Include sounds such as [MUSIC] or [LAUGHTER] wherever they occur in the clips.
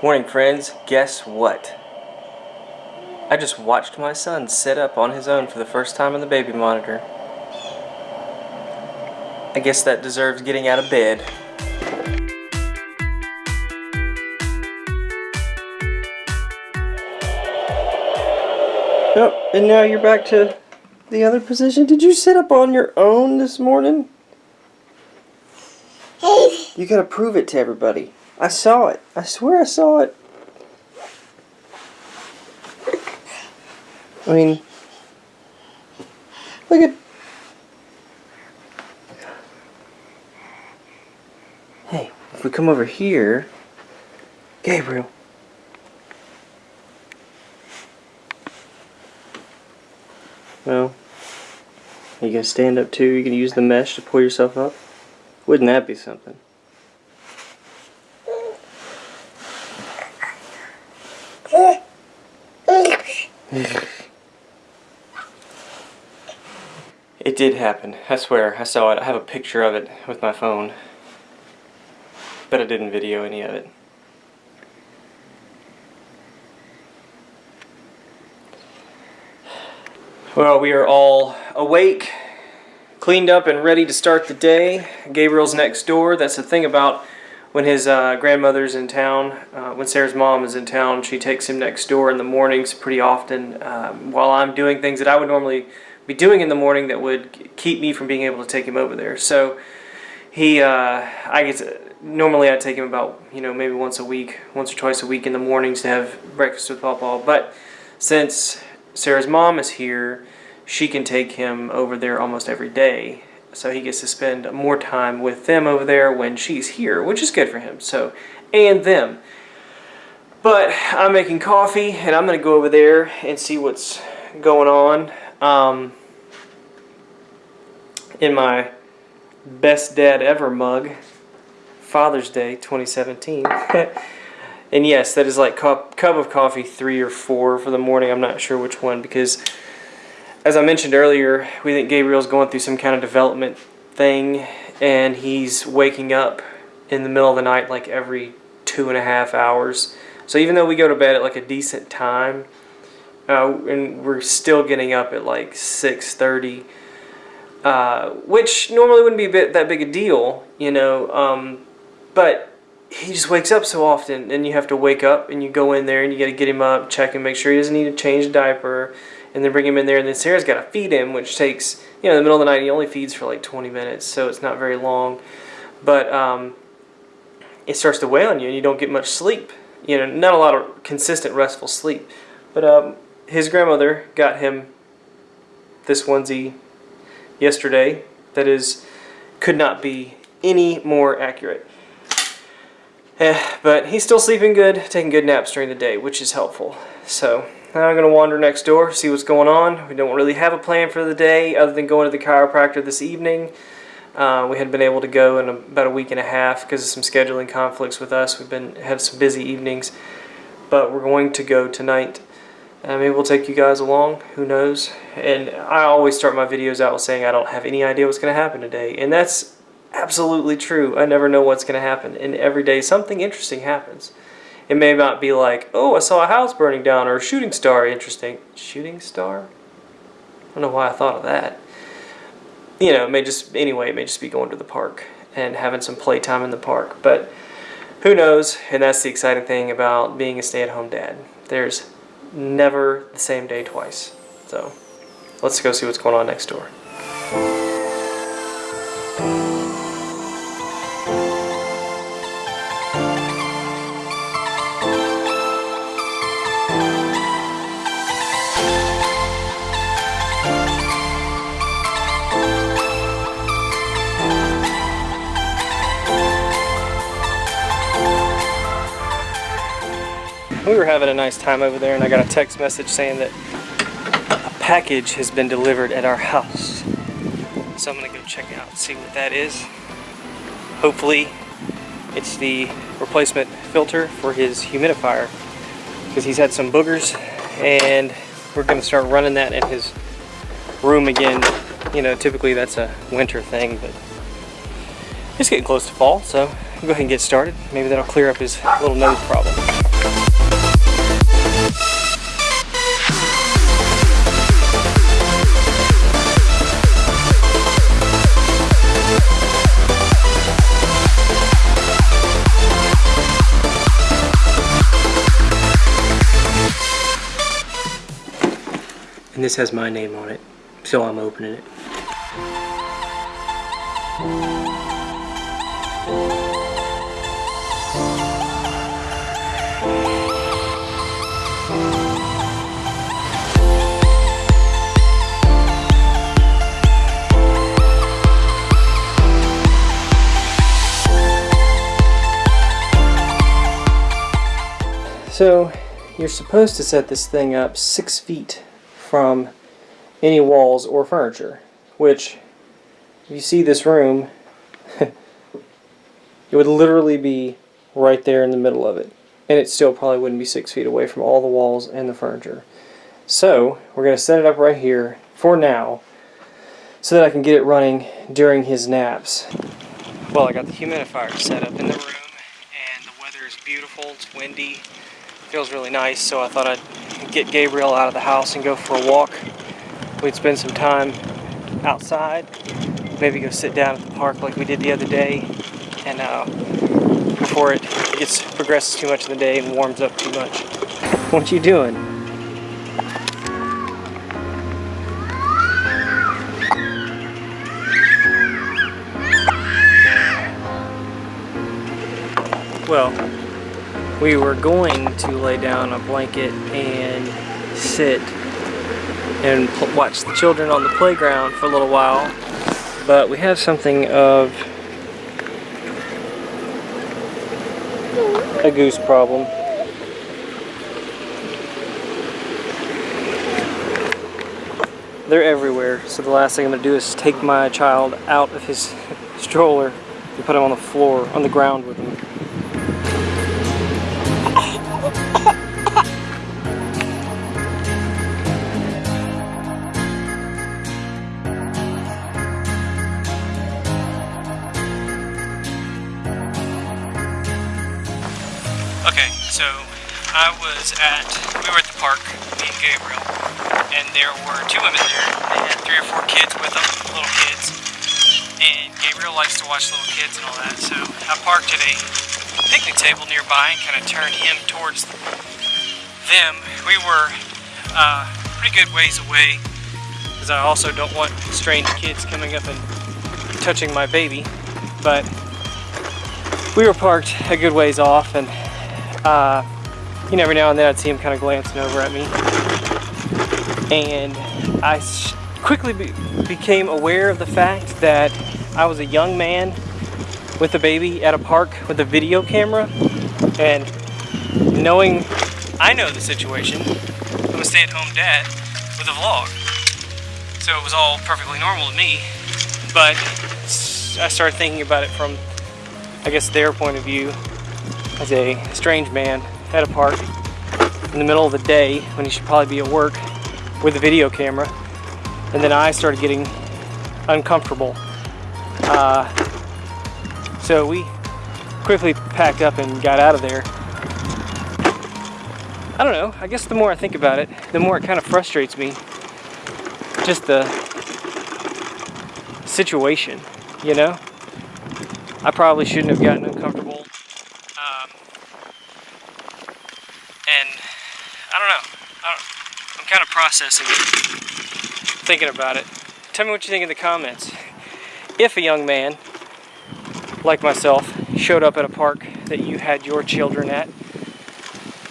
Morning friends, guess what? I just watched my son sit up on his own for the first time on the baby monitor. I guess that deserves getting out of bed. Oh, and now you're back to the other position. Did you sit up on your own this morning? You gotta prove it to everybody. I saw it. I swear I saw it. I mean, look at. Hey, if we come over here, Gabriel. Well, you gonna stand up too? You gonna use the mesh to pull yourself up? Wouldn't that be something? Did happen. I swear. I saw it. I have a picture of it with my phone. But I didn't video any of it. Well, we are all awake, cleaned up, and ready to start the day. Gabriel's next door. That's the thing about when his uh, grandmother's in town, uh, when Sarah's mom is in town, she takes him next door in the mornings pretty often um, while I'm doing things that I would normally be doing in the morning that would keep me from being able to take him over there. So he, uh, I guess, normally I take him about, you know, maybe once a week, once or twice a week in the mornings to have breakfast with Papa. But since Sarah's mom is here, she can take him over there almost every day so he gets to spend more time with them over there when she's here, which is good for him. So, and them. But I'm making coffee, and I'm going to go over there and see what's going on. Um, in my best dad ever mug, Father's Day 2017. [LAUGHS] and yes, that is like cup, cup of coffee three or four for the morning. I'm not sure which one because as I mentioned earlier, we think Gabriel's going through some kind of development thing, and he's waking up in the middle of the night like every two and a half hours. So even though we go to bed at like a decent time, uh, and we're still getting up at like 6.30, uh, which normally wouldn't be a bit, that big a deal, you know, um, but he just wakes up so often, and you have to wake up, and you go in there, and you got to get him up, check and make sure he doesn't need to change a diaper, and then bring him in there. And then Sarah's got to feed him, which takes, you know, in the middle of the night, he only feeds for like 20 minutes, so it's not very long. But um, it starts to weigh on you, and you don't get much sleep. You know, not a lot of consistent, restful sleep. But um, his grandmother got him this onesie yesterday that is could not be any more accurate. Eh, but he's still sleeping good, taking good naps during the day, which is helpful. So now I'm going to wander next door, see what's going on. We don't really have a plan for the day other than going to the chiropractor this evening. Uh, we had been able to go in about a week and a half because of some scheduling conflicts with us. We've been had some busy evenings, but we're going to go tonight. Uh, maybe we'll take you guys along. Who knows? And I always start my videos out with saying I don't have any idea what's going to happen today, and that's absolutely true. I never know what's going to happen, and every day something interesting happens. It may not be like, oh, I saw a house burning down or a shooting star. Interesting. Shooting star? I don't know why I thought of that. You know, it may just, anyway, it may just be going to the park and having some playtime in the park. But who knows? And that's the exciting thing about being a stay-at-home dad. There's never the same day twice. So let's go see what's going on next door. Having a nice time over there and I got a text message saying that a package has been delivered at our house. So I'm gonna go check it out, see what that is. Hopefully it's the replacement filter for his humidifier because he's had some boogers and we're gonna start running that in his room again. You know, typically that's a winter thing, but it's getting close to fall, so go ahead and get started. Maybe that'll clear up his little nose problem. And this has my name on it, so I'm opening it. So you're supposed to set this thing up six feet from any walls or furniture, which if you see this room, [LAUGHS] it would literally be right there in the middle of it. And it still probably wouldn't be six feet away from all the walls and the furniture. So we're going to set it up right here for now so that I can get it running during his naps. Well, I got the humidifier set up in the room and the weather is beautiful, it's windy, feels really nice, so I thought I'd get Gabriel out of the house and go for a walk. We'd spend some time outside, maybe go sit down at the park like we did the other day, and uh, before it gets progresses too much in the day and warms up too much. What you doing? Well, we were going to lay down a blanket and sit and watch the children on the playground for a little while. But we have something of a goose problem. They're everywhere so the last thing I'm to do is take my child out of his [LAUGHS] stroller and put him on the floor on the ground with him was at, we were at the park, me and Gabriel, and there were two women there. They had three or four kids with them, little kids. And Gabriel likes to watch little kids and all that, so I parked at a picnic table nearby and kind of turned him towards them. We were uh, pretty good ways away, because I also don't want strange kids coming up and touching my baby, but we were parked a good ways off and uh, you know, every now and then I'd see him kind of glancing over at me. And I quickly be became aware of the fact that I was a young man with a baby at a park with a video camera. And knowing I know the situation, I'm a stay-at-home dad with a vlog. So it was all perfectly normal to me. But I started thinking about it from, I guess, their point of view as a strange man at a park in the middle of the day when he should probably be at work with a video camera. And then I started getting uncomfortable. Uh, so we quickly packed up and got out of there. I don't know, I guess the more I think about it, the more it kind of frustrates me. Just the situation, you know? I probably shouldn't have gotten uncomfortable and I don't know. I am kind of processing it, thinking about it. Tell me what you think in the comments. If a young man, like myself, showed up at a park that you had your children at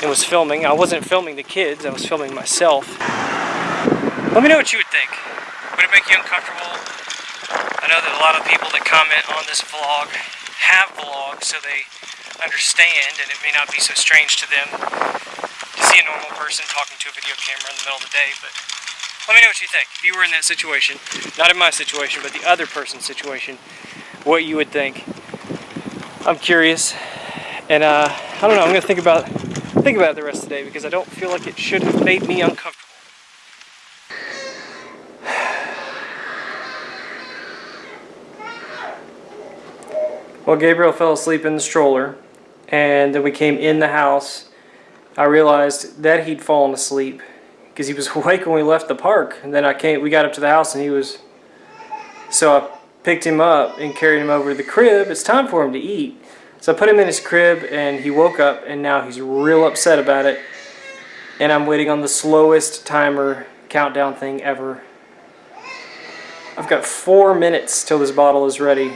and was filming, I wasn't filming the kids, I was filming myself. Let me know what you would think. Would it make you uncomfortable? I know that a lot of people that comment on this vlog have vlogs, so they understand, and it may not be so strange to them to see a normal person talking to a video camera in the middle of the day, but let me know what you think. If you were in that situation, not in my situation, but the other person's situation, what you would think. I'm curious, and uh, I don't know, I'm to think about, think about it the rest of the day because I don't feel like it should have made me uncomfortable. Well, Gabriel fell asleep in the stroller, and then we came in the house. I realized that he'd fallen asleep because he was [LAUGHS] awake when we left the park. And then I came, we got up to the house and he was, so I picked him up and carried him over to the crib. It's time for him to eat. So I put him in his crib and he woke up and now he's real upset about it. And I'm waiting on the slowest timer countdown thing ever. I've got four minutes till this bottle is ready,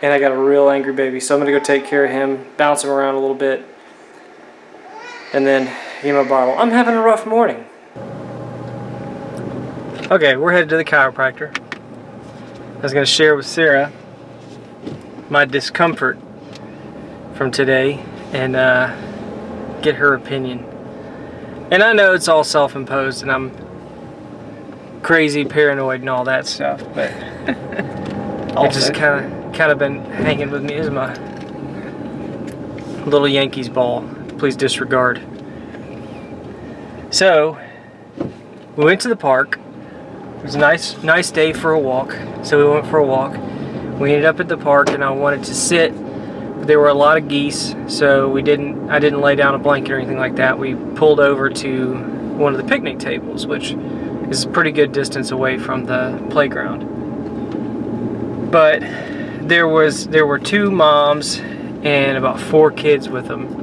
and I got a real angry baby, so I'm gonna go take care of him, bounce him around a little bit, and then give him a bottle. I'm having a rough morning. Okay, we're headed to the chiropractor. I was gonna share with Sarah my discomfort from today and uh, get her opinion. And I know it's all self-imposed and I'm crazy, paranoid, and all that stuff, but [LAUGHS] it just kind of kind of been hanging with me as my little Yankees ball. Please disregard. So we went to the park. It was a nice nice day for a walk. So we went for a walk. We ended up at the park and I wanted to sit. There were a lot of geese, so we didn't I didn't lay down a blanket or anything like that. We pulled over to one of the picnic tables, which is a pretty good distance away from the playground. But there was there were two moms and about four kids with them.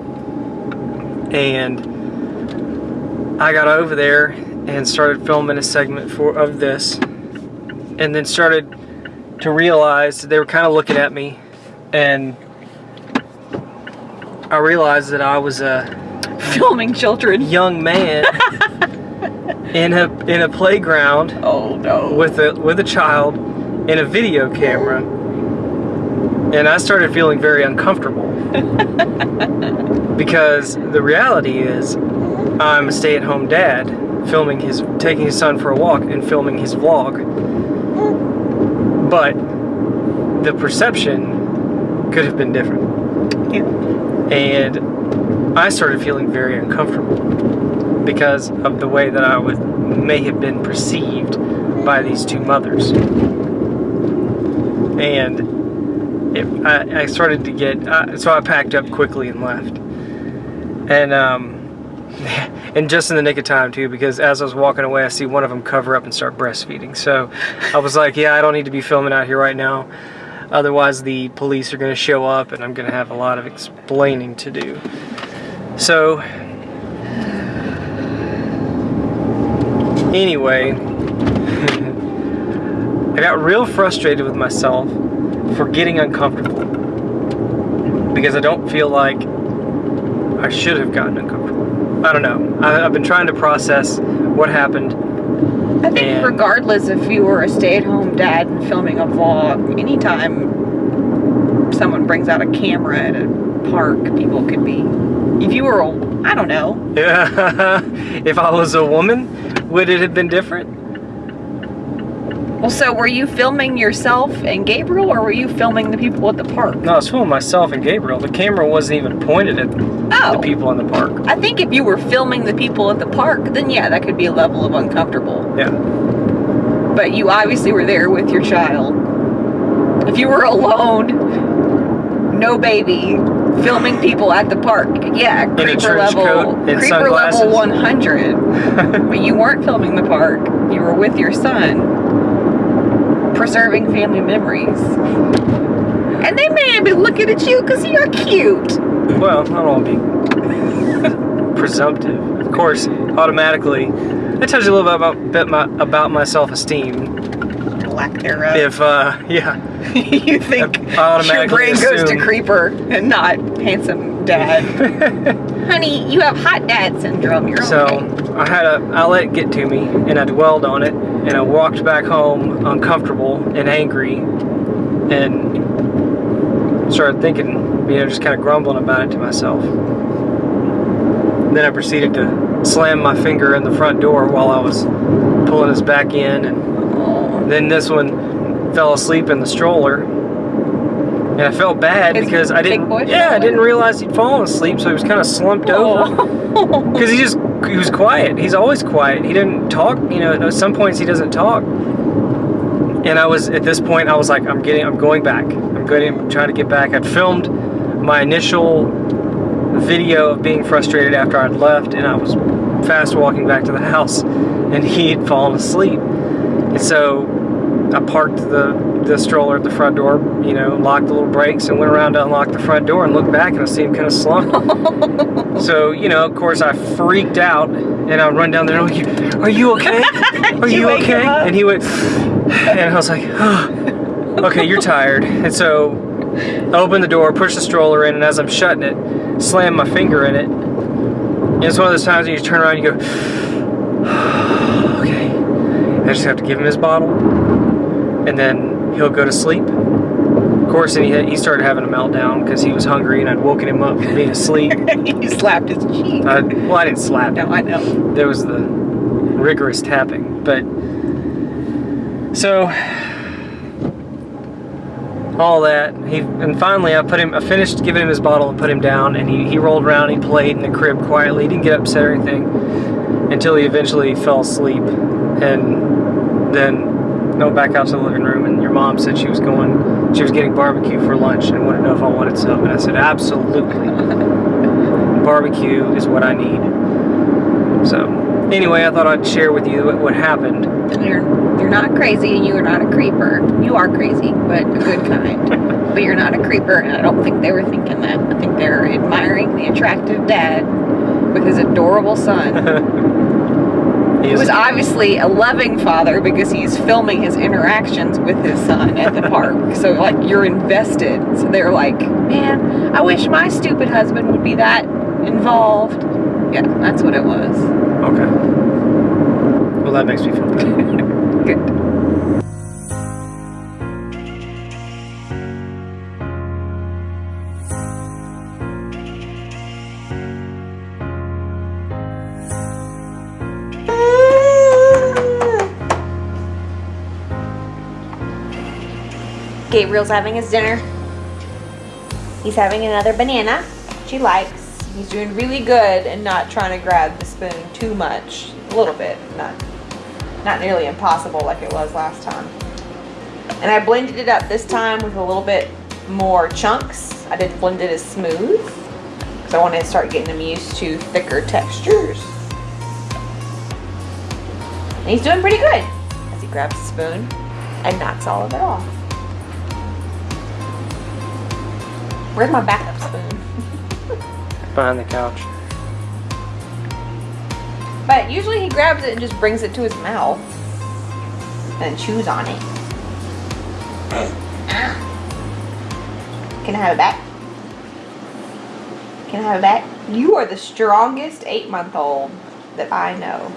And I got over there and started filming a segment for of this and then started to realize they were kind of looking at me and I realized that I was a [LAUGHS] Filming children. young man [LAUGHS] in a in a playground Oh no. with a with a child in a video camera and I started feeling very uncomfortable [LAUGHS] because the reality is I'm a stay-at-home dad filming his taking his son for a walk and filming his vlog but the perception could have been different Yeah. and I started feeling very uncomfortable because of the way that I would may have been perceived by these two mothers. And it, I, I started to get, uh, so I packed up quickly and left. And um, [LAUGHS] and just in the nick of time too, because as I was walking away, I see one of them cover up and start breastfeeding. So I was like, yeah, I don't need to be filming out here right now. Otherwise, the police are going to show up, and I'm going to have a lot of explaining to do. So anyway, [LAUGHS] I got real frustrated with myself for getting uncomfortable because I don't feel like I should have gotten uncomfortable. I don't know. I, I've been trying to process what happened. I think And- regardless if you were a stay-at-home dad and filming a vlog, anytime someone brings out a camera at a park, people could be. If you were, a, I don't know. Yeah. [LAUGHS] if I was a woman, would it have been different? Well, so were you filming yourself and Gabriel, or were you filming the people at the park? No, I was filming myself and Gabriel. The camera wasn't even pointed at Oh, the people in the park. I think if you were filming the people at the park, then yeah, that could be a level of uncomfortable. Yeah. But you obviously were there with your child. If you were alone, no baby, filming people at the park, yeah, creeper level, coat creeper level 100. [LAUGHS] but you weren't filming the park. You were with your son, preserving family memories. And they may have been looking at you because you're cute. Well, don't all to be [LAUGHS] presumptive. Of course, automatically, that tells you a little bit about bit my, about my self-esteem. Lack thereof. If uh, yeah, [LAUGHS] you think your brain goes to creeper and not handsome dad. [LAUGHS] Honey, you have hot dad syndrome. You're so okay. I had a I let it get to me, and I dwelled on it, and I walked back home uncomfortable and angry, and started thinking, you know, just kind of grumbling about it to myself. Then I proceeded to slam my finger in the front door while I was pulling us back in, and. Then this one fell asleep in the stroller. And I felt bad because I didn't Yeah, I didn't realize he'd fallen asleep, so he was kind of slumped over. [LAUGHS] Oh. Because he just he was quiet. He's always quiet. He didn't talk, you know, at some points he doesn't talk. And I was at this point I was like, I'm getting I'm going back. I'm going I'm trying to get back. I'd filmed my initial video of being frustrated after I'd left and I was fast walking back to the [LAUGHS] house and he had fallen asleep. And so I parked the the stroller at the front door, you know, locked the little brakes and went around to unlock the front door and looked back and I see him kind of slumped. [LAUGHS] so, you know, of course I freaked out and I run down there, oh, you, Are you okay? [LAUGHS] Are you you okay? And he went, [SIGHS] and I was like, oh, okay, you're tired. And so I opened the door, push the stroller in, and as I'm shutting it, slam my finger in it. And it's one of those times when you turn around and you go, [SIGHS] okay. I just have to give him his bottle, and then he'll go to sleep. Of course, and he, had, he started having a meltdown because he was hungry, and I'd woken him up from being asleep. you [LAUGHS] slapped his cheek. I, well, I didn't slap him no, I know. there was the rigorous tapping but so all that. He and finally i put him i finished giving him his bottle and put him down and he, he rolled around he played in the crib quietly. He didn't get upset or anything until he eventually fell asleep. And then went back out to the living room and your mom said she was going she was getting barbecue for lunch and wanted to know if i wanted some. And i said absolutely. [LAUGHS] Barbecue is what i need. So anyway, I thought I'd share with you what, what happened. You're you're not crazy and you are not a creeper. You are crazy, but a good kind. [LAUGHS] but you're not a creeper, and I don't think they were thinking that. I think they're admiring the attractive dad with his adorable son. [LAUGHS] He was obviously a loving father because he's filming his interactions with his son at the park. [LAUGHS] So like you're invested. So they're like, man, I wish my stupid husband would be that involved. Yeah, that's what it was. Okay. Well, that makes me feel good. [LAUGHS] Good. Gabriel's having his dinner. He's having another banana. She likes. He's doing really good and not trying to grab the spoon too much. A little bit, not not nearly impossible like it was last time. And I blended it up this time with a little bit more chunks. I didn't blend it as smooth because I wanted to start getting him used to thicker textures. And he's doing pretty good as he grabs the spoon and knocks all of it off. Where's my backup spoon? [LAUGHS] Behind the couch. But usually he grabs it and just brings it to his mouth and chews on it. [COUGHS] Can I have it back? Can I have it back? You are the strongest eight month old that I know.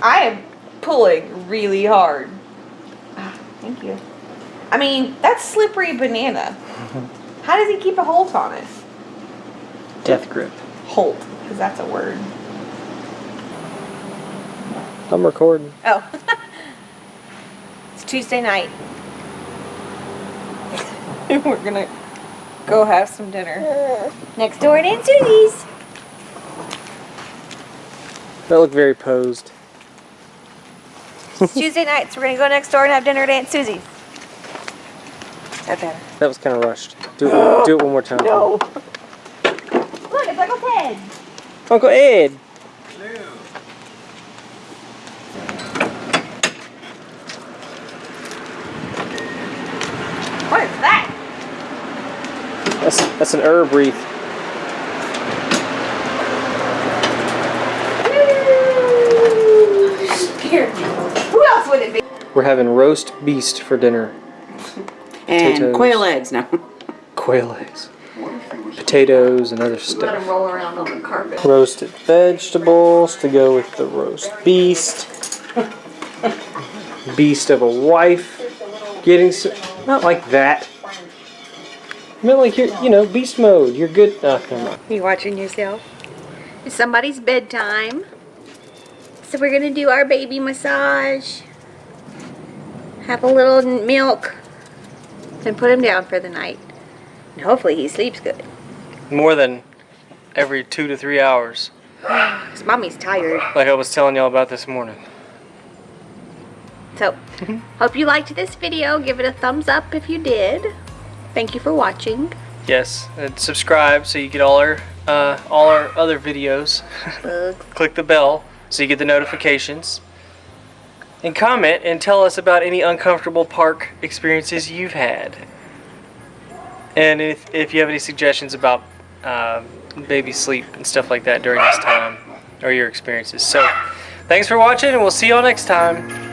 I am pulling really hard. Ah, thank you. I mean, that's slippery banana. [LAUGHS] How does he keep a hold on it? Death grip. Hold, because that's a word. I'm recording. Oh. [LAUGHS] it's Tuesday night. [LAUGHS] We're gonna go have some dinner. Next door at Aunt Susie's. That looked very posed. It's Tuesday night, so we're gonna go next door and have dinner at Aunt Susie's. That better. That was kind of rushed. Do it, [GASPS] do it one more time. No. Look, it's Uncle Ted. Uncle Ed. What is that? That's that's an herb wreath. Scared. Who else would it be? We're having roast beast for dinner. And Potatoes. quail eggs now. Quail eggs. Potatoes and other Let stuff. roll around on the carpet. Roasted vegetables to go with the roast beast. Beast of a wife. Getting some, not like that. I mean, like you're, you know, beast mode. You're good. Oh, come on. You watching yourself? It's somebody's bedtime. So we're gonna do our baby massage. Have a little milk. Then put him down for the night. And hopefully he sleeps good. More than every two to three hours, [SIGHS] Cause mommy's tired. like I was telling y'all about this morning. So, [LAUGHS] hope you liked this video. Give it a thumbs up if you did. Thank you for watching. Yes, and subscribe so you get all our uh, all our other videos. [LAUGHS] Click the bell so you get the notifications. And comment and tell us about any uncomfortable park experiences you've had. And if, if you have any suggestions about um, baby sleep and stuff like that during this time, or your experiences. So, thanks for watching, and we'll see y'all next time.